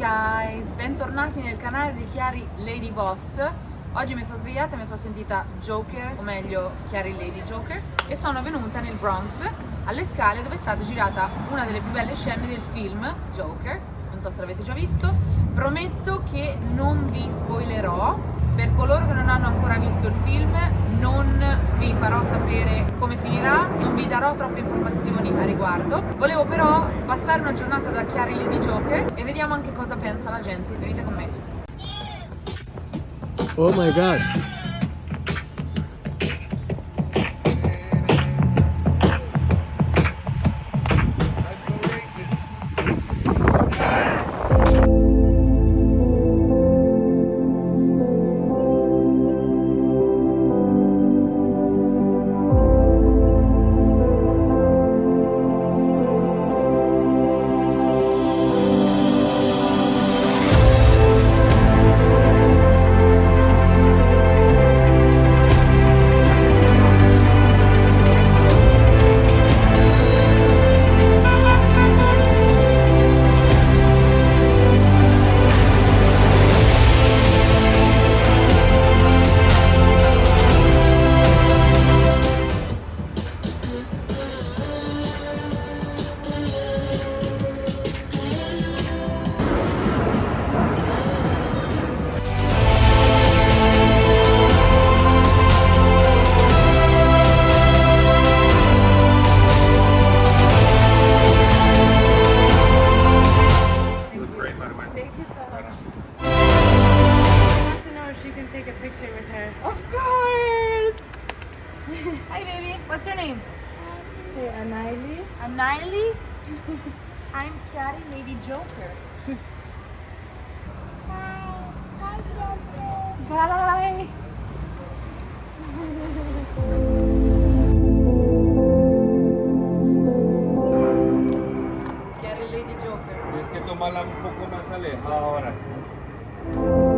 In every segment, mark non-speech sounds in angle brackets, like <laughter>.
guys, bentornati nel canale di Chiari Lady Boss. Oggi mi sono svegliata e mi sono sentita Joker, o meglio Chiari Lady Joker E sono venuta nel Bronx, alle scale dove è stata girata una delle più belle scene del film Joker. Non so se l'avete già visto. Prometto che non vi spoilerò. Per coloro che non hanno ancora visto il film farò sapere come finirà, non vi darò troppe informazioni a riguardo. Volevo però passare una giornata da Chiari Lady Joker e vediamo anche cosa pensa la gente. Venite con me. Oh my god. Picture with her. Of course! Hi baby, what's your name? Say Anaili. I'm Niley. I'm Chiari Lady Joker. Bye! Chiari Lady Joker. Tienes que tomarla un poco más alejada ahora.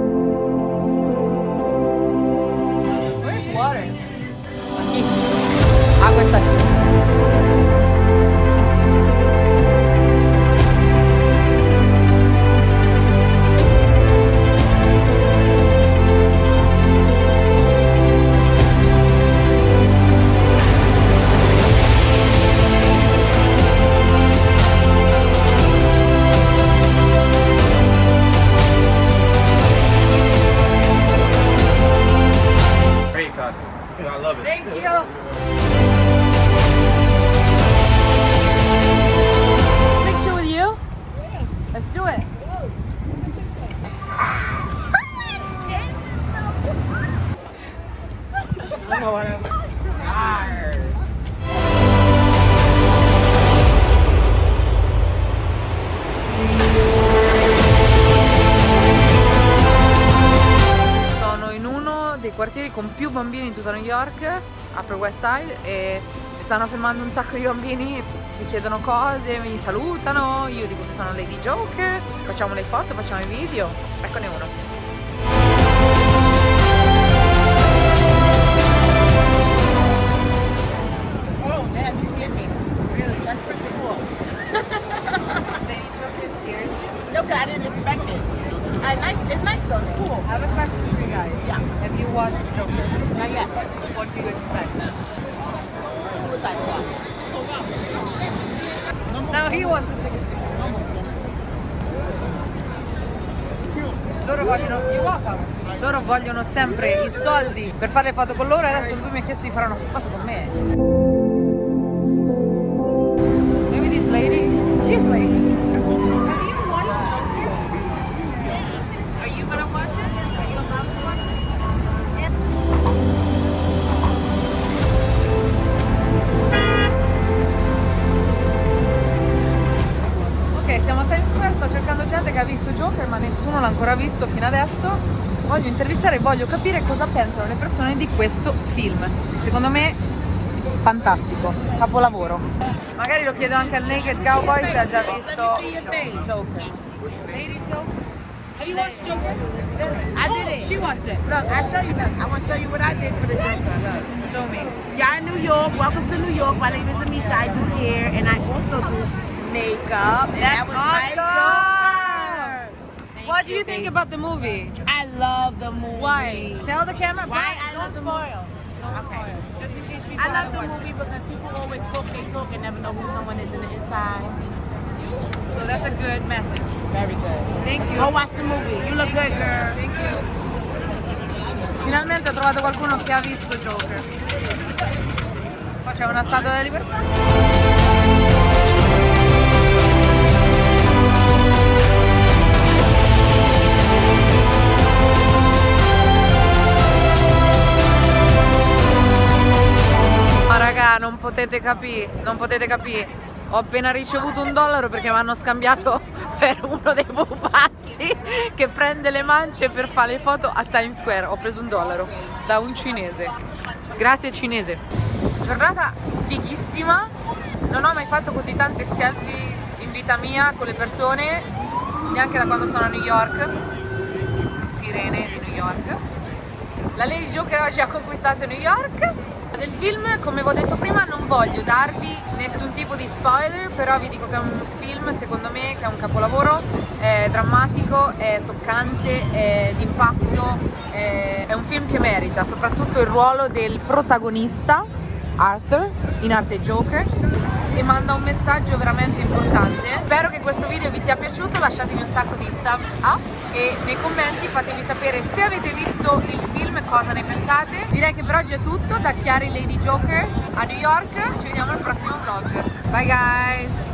Sono in uno dei quartieri con più bambini in tutta New York, Upper West Side, e mi stanno fermando un sacco di bambini, mi chiedono cose, mi salutano, io dico che sono Lady Joker, facciamo le foto, facciamo i video, eccone uno. It's nice though. It's cool. I have a question for you guys. Yeah. Have you watched Joker? Not yet. What do you expect? Suicide Squad. No, he wants to take. Loro vogliono. Loro vogliono sempre i soldi per fare le foto con loro e adesso lui mi ha chiesto di fare una foto con me. Maybe this lady, this lady. Ma nessuno l'ha ancora visto fino adesso. Voglio intervistare e voglio capire cosa pensano le persone di questo film. Secondo me fantastico, capolavoro. Magari lo chiedo anche al Naked Cowboy se ha già visto Joker. Lady Joker? Have you watched Joker? I did it. She watched it. Look, I show you. Look, I want to show you what I did for the Joker. Look. Show me. Y'all in New York. Welcome to New York. My name is Amisha. I do hair and I also do makeup. And That's that was my awesome. What do you think about the movie? I love the movie. Why? Tell the camera. Why I don't spoil. Don't Okay. spoil. Just in case people I love the movie because people always talk, they talk and never know who someone is in the inside. So that's a good message. Very good. Thank you. Go watch the movie. You look good, girl. Thank you. Finalmente ho trovato qualcuno che ha visto Joker. Qua c'è una statua della libertà. Potete capire, non potete capire. Ho appena ricevuto un dollaro perché mi hanno scambiato <laughs> per uno dei pupazzi che prende le mance per fare le foto a Times Square. Ho preso un dollaro da un cinese. Grazie cinese. Giornata fighissima. Non ho mai fatto così tante selfie in vita mia con le persone, neanche da quando sono a New York. Sirene di New York. La Lady Joker oggi ha conquistato New York. Del film, come vi ho detto prima, non voglio darvi nessun tipo di spoiler, però vi dico che è un film, secondo me, che è un capolavoro, è drammatico, è toccante, è d'impatto, è, è un film che merita soprattutto il ruolo del protagonista, Arthur, in arte Joker, e manda un messaggio veramente importante. Spero che questo video vi sia piaciuto, lasciatemi un sacco di thumbs up e nei commenti fatemi sapere se avete visto il film e cosa ne pensate. Direi che per oggi è tutto, da Chiari Lady Joker a New York, ci vediamo al prossimo vlog. Bye guys!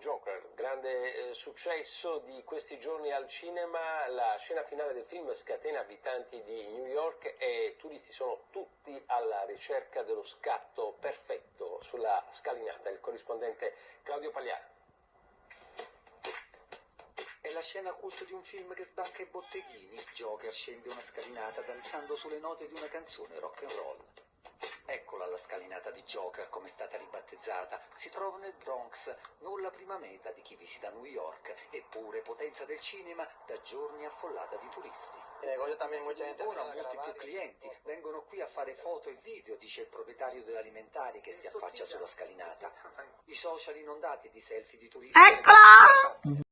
Joker, grande eh, successo di questi giorni al cinema, la scena finale del film scatena abitanti di New York e turisti sono tutti alla ricerca dello scatto perfetto sulla scalinata, il corrispondente Claudio Pagliaro. È la scena culto di un film che sbanca i botteghini. Joker scende una scalinata danzando sulle note di una canzone rock and roll. Eccola la scalinata di Joker, come è stata ribattezzata. Si trova nel Bronx, non la prima meta di chi visita New York, eppure potenza del cinema, da giorni affollata di turisti. Ora molti più clienti vengono qui a fare foto e video, dice il proprietario dell'alimentare che si affaccia sulla scalinata. I social inondati di selfie di turisti. Eccola!